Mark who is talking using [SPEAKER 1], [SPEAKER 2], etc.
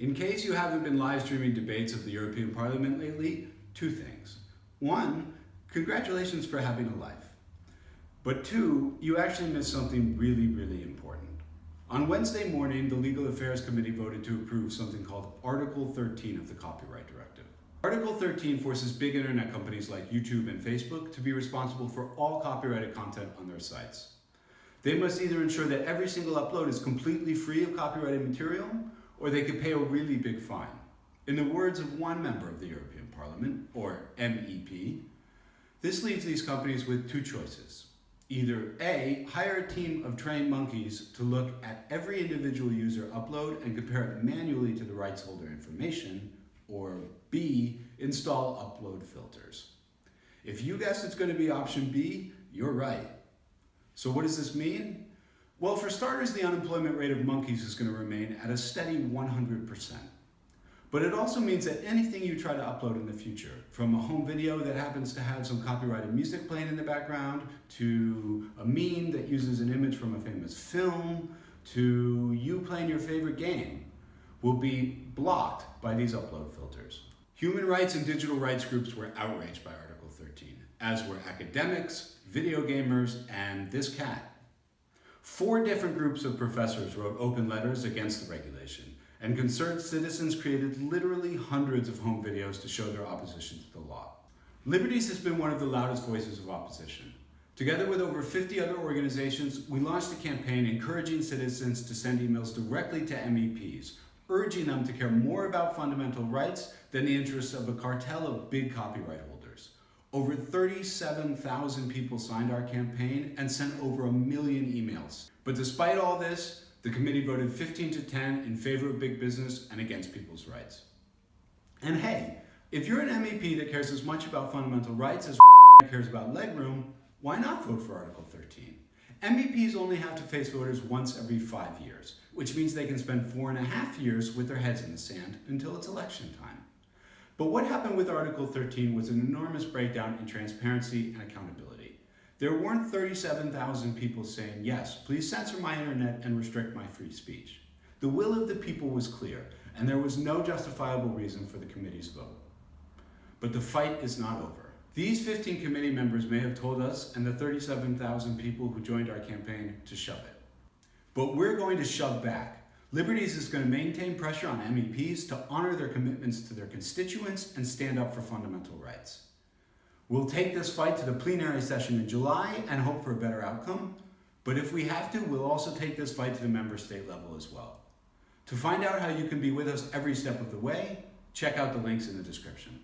[SPEAKER 1] In case you haven't been live streaming debates of the European Parliament lately, two things. One, congratulations for having a life. But two, you actually missed something really, really important. On Wednesday morning, the Legal Affairs Committee voted to approve something called Article 13 of the Copyright Directive. Article 13 forces big internet companies like YouTube and Facebook to be responsible for all copyrighted content on their sites. They must either ensure that every single upload is completely free of copyrighted material, or they could pay a really big fine. In the words of one member of the European Parliament, or MEP, this leaves these companies with two choices. Either A, hire a team of trained monkeys to look at every individual user upload and compare it manually to the rights holder information, or B, install upload filters. If you guessed it's going to be option B, you're right. So what does this mean? Well, for starters, the unemployment rate of monkeys is going to remain at a steady 100%. But it also means that anything you try to upload in the future, from a home video that happens to have some copyrighted music playing in the background, to a meme that uses an image from a famous film, to you playing your favorite game, will be blocked by these upload filters. Human rights and digital rights groups were outraged by Article 13, as were academics, video gamers, and this cat. Four different groups of professors wrote open letters against the regulation, and concerned citizens created literally hundreds of home videos to show their opposition to the law. Liberties has been one of the loudest voices of opposition. Together with over 50 other organizations, we launched a campaign encouraging citizens to send emails directly to MEPs, urging them to care more about fundamental rights than the interests of a cartel of big copyright holders. Over 37,000 people signed our campaign and sent over a million emails. But despite all this, the committee voted 15 to 10 in favor of big business and against people's rights. And hey, if you're an MEP that cares as much about fundamental rights as cares about legroom, why not vote for Article 13? MEPs only have to face voters once every five years, which means they can spend four and a half years with their heads in the sand until it's election time. But what happened with Article 13 was an enormous breakdown in transparency and accountability. There weren't 37,000 people saying, yes, please censor my internet and restrict my free speech. The will of the people was clear, and there was no justifiable reason for the committee's vote. But the fight is not over. These 15 committee members may have told us and the 37,000 people who joined our campaign to shove it. But we're going to shove back. Liberties is going to maintain pressure on MEPs to honor their commitments to their constituents and stand up for fundamental rights. We'll take this fight to the plenary session in July and hope for a better outcome. But if we have to, we'll also take this fight to the member state level as well. To find out how you can be with us every step of the way, check out the links in the description.